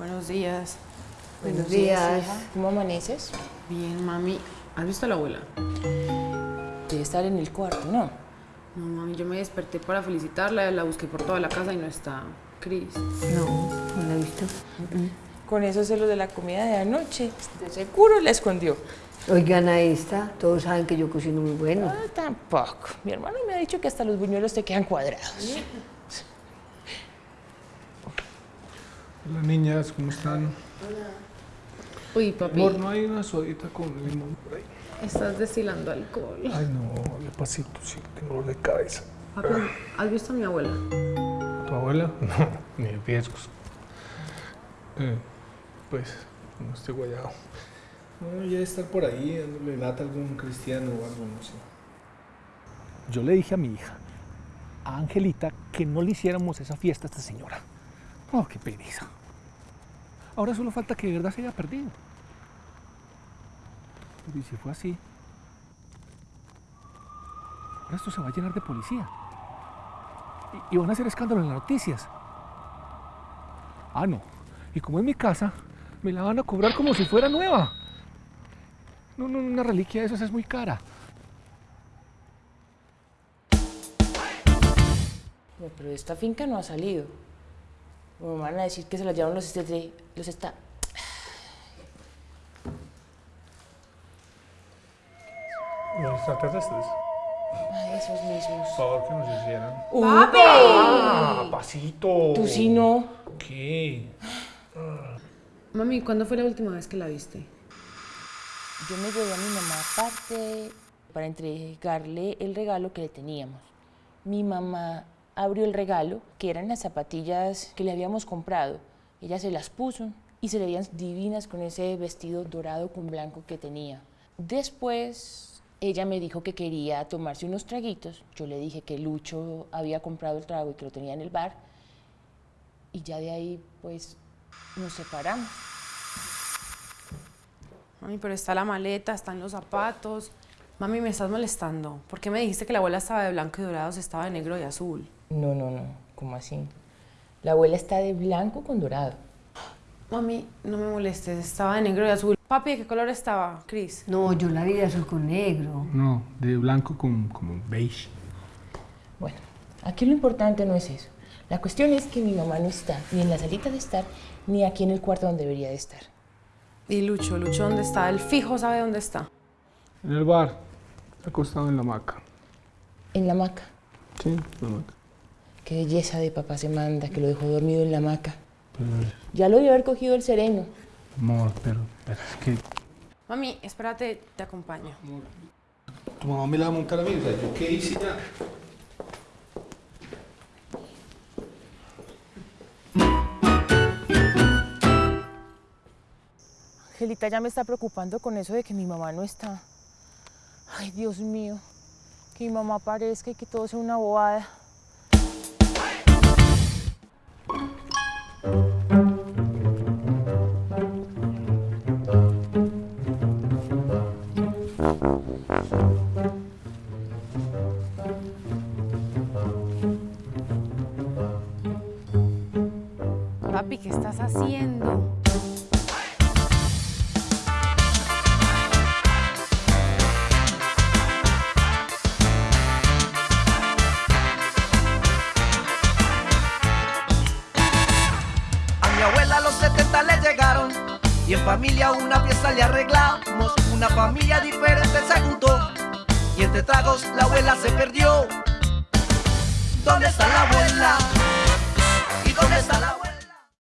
Buenos días. Buenos días. hija. ¿Cómo amaneces? Bien, mami. ¿Has visto a la abuela? Debe estar en el cuarto, ¿no? No, mami, yo me desperté para felicitarla, la busqué por toda la casa y no está. Cris. No, no la he visto. Con esos celos de la comida de anoche, de seguro la escondió. Oigan a esta, todos saben que yo cocino muy bueno. Ah, tampoco. Mi hermano me ha dicho que hasta los buñuelos te quedan cuadrados. Hola niñas, ¿cómo están? Uy, papi, Amor, ¿no hay una sodita con limón por ahí? estás destilando alcohol. Ay, no, de pasito, sí, tengo dolor de cabeza. Papi, ¿has visto a mi abuela? ¿Tu abuela? No, ni de riesgos. Eh, pues, no estoy guayado. No, ya estar por ahí, dándole lata a algún cristiano o algo, no sé. Yo le dije a mi hija, a Angelita, que no le hiciéramos esa fiesta a esta señora. Oh, qué pereza. Ahora solo falta que de verdad se haya perdido. ¿y si fue así? Ahora esto se va a llenar de policía. Y, van a hacer escándalo en las noticias. Ah, no. Y como es mi casa, me la van a cobrar como si fuera nueva. No, no, una reliquia de esas es muy cara. Pero esta finca no ha salido. Me van a decir que se la llevaron los, este- los está... Los extraterrestres. Ay, esos mismos. Por favor, que nos hicieran. ¡Ah, pasito! Tú sí no. ¿Qué? Mami, ¿cuándo fue la última vez que la viste? Yo me llevé a mi mamá aparte para entregarle el regalo que le teníamos. Mi mamá abrió el regalo, que eran las zapatillas que le habíamos comprado. Ella se las puso y se le veían divinas con ese vestido dorado con blanco que tenía. Después, ella me dijo que quería tomarse unos traguitos. Yo le dije que Lucho había comprado el trago y que lo tenía en el bar. Y ya de ahí, pues, nos separamos. Mami, pero está la maleta, están los zapatos. Mami, me estás molestando. ¿Por qué me dijiste que la abuela estaba de blanco y dorado si estaba de negro y azul? No, no, no. ¿Cómo así? La abuela está de blanco con dorado. Mami, no me molestes, estaba de negro y azul. Papi, ¿de qué color estaba, Cris? No, yo la vi de azul con negro. No, de blanco con como beige. Bueno, aquí lo importante no es eso. La cuestión es que mi mamá no está ni en la salita de estar, ni aquí en el cuarto donde debería de estar. Y Lucho, Lucho, ¿dónde está? El fijo sabe dónde está. En el bar, acostado en la hamaca. En la hamaca. Sí, en la hamaca. Qué belleza de papá se manda, que lo dejó dormido en la hamaca. Pero, Ya lo debió haber cogido el sereno. amor, pero, pero es que Mami, espérate, te acompaño. tu mamá me la va a montar a mí. O sea, ¿yo qué hice ya? Angelita ya me está preocupando con eso de que mi mamá no está. Ay, Dios mío. Que mi mamá aparezca y que todo sea una bobada. ¿Qué estás haciendo? A mi abuela los 70 le llegaron y en familia una fiesta le arreglamos. Una familia diferente se juntó y entre tragos la abuela se perdió. ¿Dónde está la abuela? ¿Y dónde está